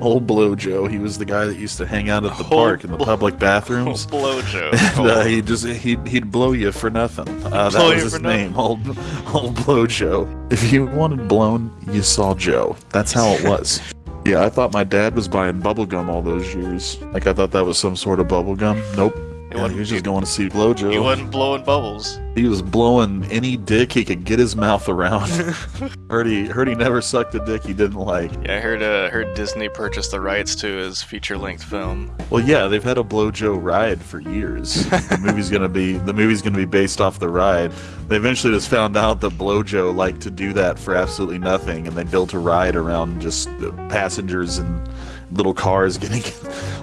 Old Blow Joe. He was the guy that used to hang out at the Old park in the public bathrooms. Blow Joe. And, uh, he just he'd, he'd blow you for nothing. Uh, that was his nothing. name, old old blow Joe. If you wanted blown, you saw Joe. That's how it was. yeah, I thought my dad was buying bubble gum all those years. Like I thought that was some sort of bubble gum. Nope. It Yeah, he was just going to see Blow Joe. he wasn't blowing bubbles. He was blowing any dick he could get his mouth around. heard he heard he never sucked a dick he didn't like. Yeah, I heard uh, heard Disney purchased the rights to his feature-length film. Well, yeah, they've had a Blow Joe ride for years. the movie's gonna be the movie's gonna be based off the ride. They eventually just found out that Blow Joe liked to do that for absolutely nothing, and they built a ride around just uh, passengers and little cars getting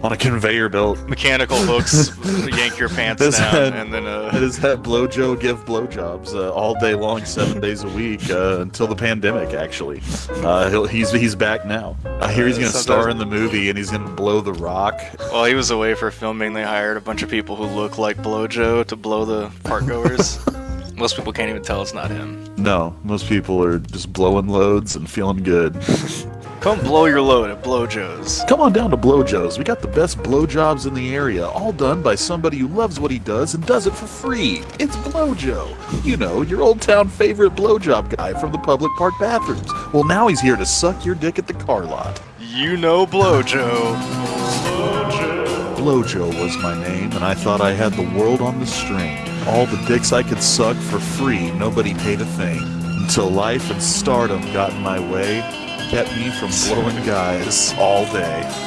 on a conveyor belt. Mechanical hooks, yank your pants down, and then It uh, has had Blow Joe give blowjobs uh, all day long, seven days a week uh, until the pandemic. Actually, uh, he'll, he's he's back now. I hear he's Uh, gonna star in the movie, and he's gonna blow the rock. while he was away for filming, they hired a bunch of people who look like Blow Joe to blow the parkgoers. Most people can't even tell it's not him. No, most people are just blowing loads and feeling good. Come blow your load at Blow Joe's. Come on down to Blowjoes. We got the best blowjobs in the area, all done by somebody who loves what he does and does it for free. It's Blowjoe. You know, your old town favorite blowjob guy from the public park bathrooms. Well, now he's here to suck your dick at the car lot. You know Blow Joe. Blowjoe was my name, and I thought I had the world on the string. All the dicks I could suck for free, nobody paid a thing. Until life and stardom got in my way, kept me from blowing guys all day.